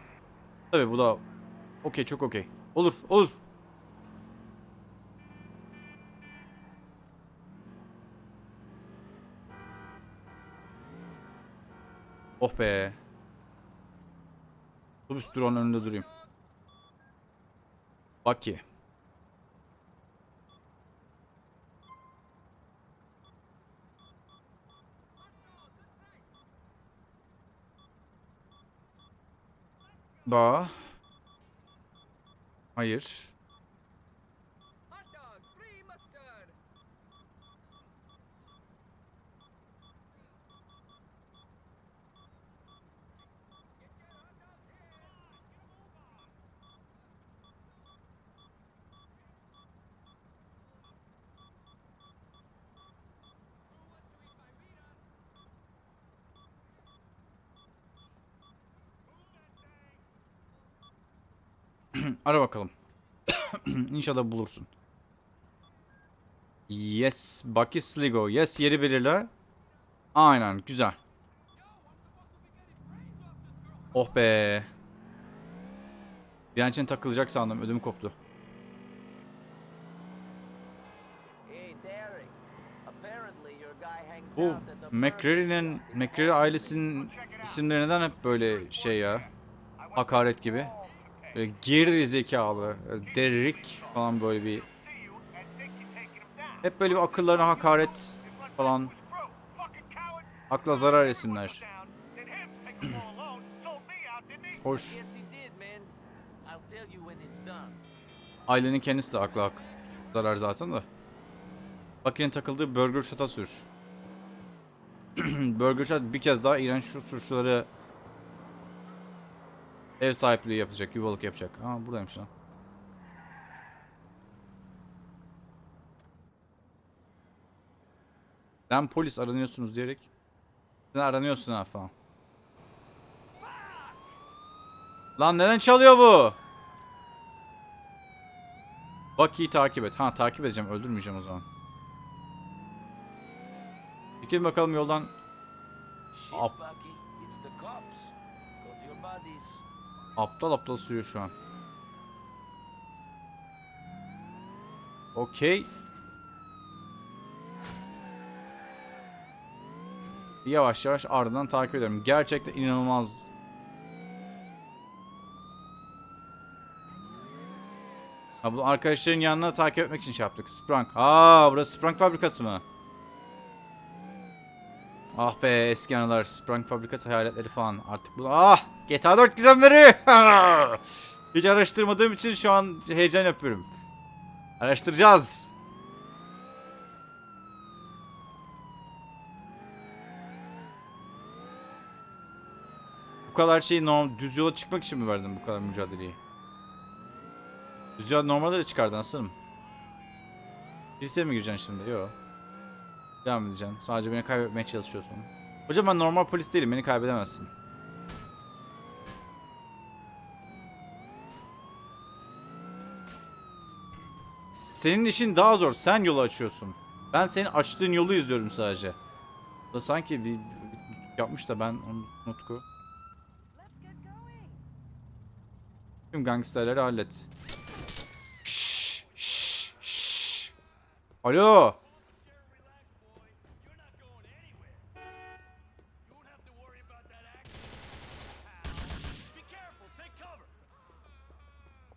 tabii bu da okey çok okey. Olur olur. Oh be. Otobüs durağının önünde durayım. Bak ki. Ba. Hayır. [CLEARS THROAT] Ara bakalım. [CLEARS THROAT] İnşallah bulursun. Yes. Bucky Sligo. Yes yeri belirle. Aynen. Güzel. Oh be. İçin takılacak sandım. Ödüm koptu. Bu McCreary'nin McCreary ailesinin isimleri neden hep böyle şey ya? Hakaret gibi. Böyle geri zekalı, Derrick falan böyle bir hep böyle bir akıllarına hakaret falan akla zarar isimler. [CLEARS THROAT] Hoş. Ailenin kendisi de akla hak zarar zaten de. Bucky'nin takıldığı Burger Shot'a sür. [CLEARS THROAT] Burger Shot bir kez daha iğrenç şu suçluları ev sahipliği yapacak, yuvalık yapacak. Aa buradaymış lan. Sen polis aranıyorsunuz diyerek. Sen aranıyorsun ha falan. Lan neden çalıyor bu? Bucky'yi takip et. Ha takip edeceğim. Öldürmeyeceğim o zaman. Çekil bakalım yoldan. Shit, Up. Bucky. It's the cops. Go to your buddies. Aptal aptal sürüyor şu an. Okey. Yavaş yavaş ardından takip ederim. Gerçekten inanılmaz. Ha bu arkadaşların yanına takip etmek için şey yaptık. Sprang. Aa burası Sprang fabrikası mı? Ah be eski anılar. Sprang fabrikası hayaletleri falan. Artık bu... Ah! GTA 4 gizemleri! [LAUGHS] Hiç araştırmadığım için şu an heyecan yapıyorum. Araştıracağız. Bu kadar şeyi normal düz yola çıkmak için mi verdin bu kadar mücadeleyi? Düz yola normalde de çıkardın aslanım. Liseye mi gireceksin şimdi? Yok. Devam edeceksin. Sadece beni kaybetmeye çalışıyorsun. Hocam ben normal polis değilim. Beni kaybedemezsin. Senin işin daha zor. Sen yolu açıyorsun. Ben senin açtığın yolu izliyorum sadece. Da sanki bir yapmış da ben onu. Tüm gangsterleri hallet. Şşş, şşş, şşş. Alo.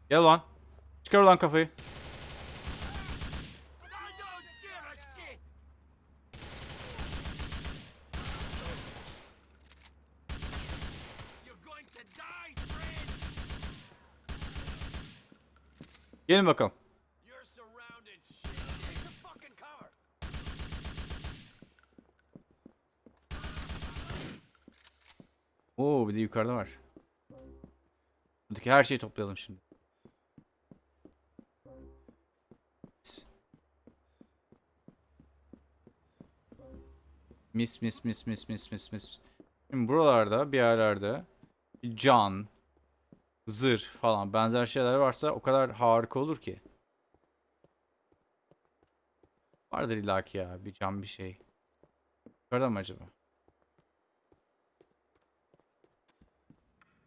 Gel lan. Çıkar lan kafayı. Gelin bakalım. Oo bir de yukarıda var. Buradaki her şeyi toplayalım şimdi. Mis mis mis mis mis mis mis. Şimdi buralarda bir yerlerde can, zırh falan benzer şeyler varsa o kadar harika olur ki. Vardır illaki ya bir can bir şey. Yukarıda mı acaba?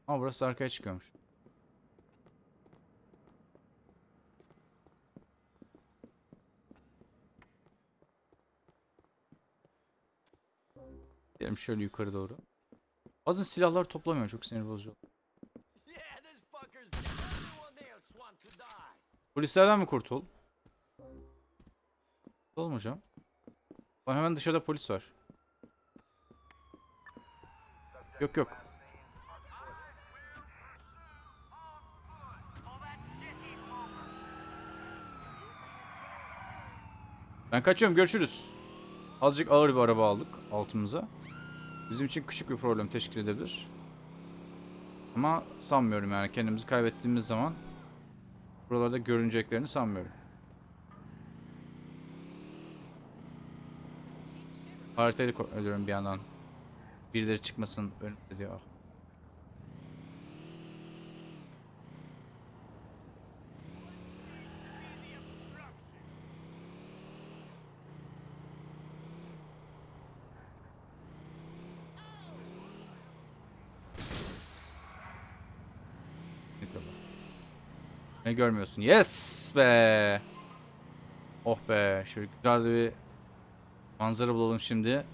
Ama burası arkaya çıkıyormuş. Gidelim şöyle yukarı doğru. Bazen silahlar toplamıyor çok sinir bozucu. Polislerden mi kurtul? Oğlum hocam. Lan hemen dışarıda polis var. Yok yok. Ben kaçıyorum görüşürüz. Azıcık ağır bir araba aldık altımıza. Bizim için küçük bir problem teşkil edebilir. Ama sanmıyorum yani kendimizi kaybettiğimiz zaman buralarda görüneceklerini sanmıyorum. Haritayla ko- ölüyorum bir yandan. Birileri çıkmasın önümde diyor. Ah. Nikola. Ne görmüyorsun? Yes be. Oh be. Şöyle güzel bir Manzara bulalım şimdi.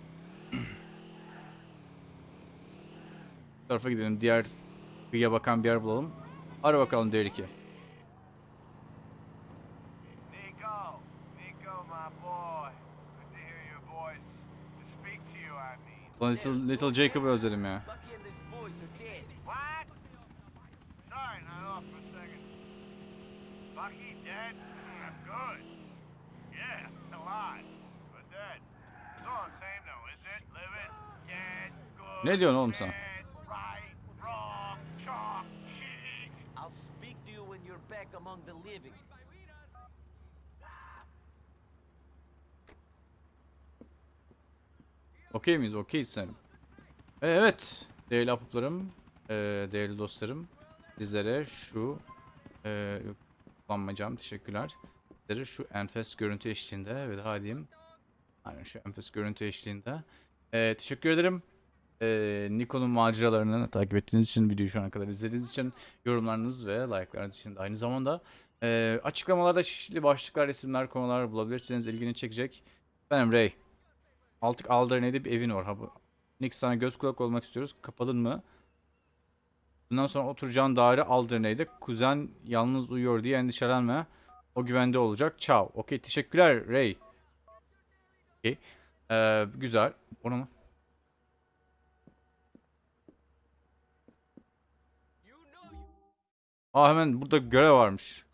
Bu tarafa gidelim. Diğer kıyıya bakan bir yer bulalım. Ara bakalım diğer iki. Little, Little Jacob'ı özledim ya. Bucky dead? Good. Yeah, alive, but dead. It's all the same though, isn't it? Living, dead, good. Ne diyorsun oğlum sen? Right, wrong, chalk, cheese. I'll speak to you when you're back among the living. Okey miyiz? Okeyiz sanırım. E, Evet. Değerli apuplarım, e, değerli dostlarım. Sizlere şu e, kullanmayacağım. Teşekkürler. Şu enfes görüntü eşliğinde ve daha diyeyim. Aynen şu enfes görüntü eşliğinde. E, teşekkür ederim. E, Nikon'un maceralarını takip ettiğiniz için, videoyu şu ana kadar izlediğiniz için, yorumlarınız ve like'larınız için de aynı zamanda e, açıklamalarda çeşitli başlıklar, isimler, konular bulabilirsiniz. ilgini çekecek. Benim Ray. Altık Alderney'de bir evin var. Ha, Nick sana göz kulak olmak istiyoruz. Kapalın mı? Bundan sonra oturacağın daire Alderney'de. Kuzen yalnız uyuyor diye endişelenme. O güvende olacak. Ciao. Okey teşekkürler Ray. Okey. Ee, güzel. Onu mu? Aa hemen burada görev varmış.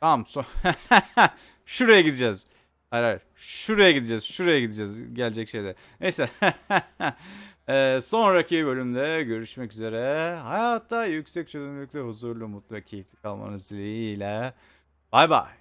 Tamam. So [LAUGHS] Şuraya gideceğiz. Hayır hayır. Şuraya gideceğiz. Şuraya gideceğiz. Gelecek şeyde. Neyse. [LAUGHS] Ee, sonraki bölümde görüşmek üzere. Hayatta yüksek çözünürlükte huzurlu, mutlu ve keyifli kalmanız dileğiyle. Bay bay.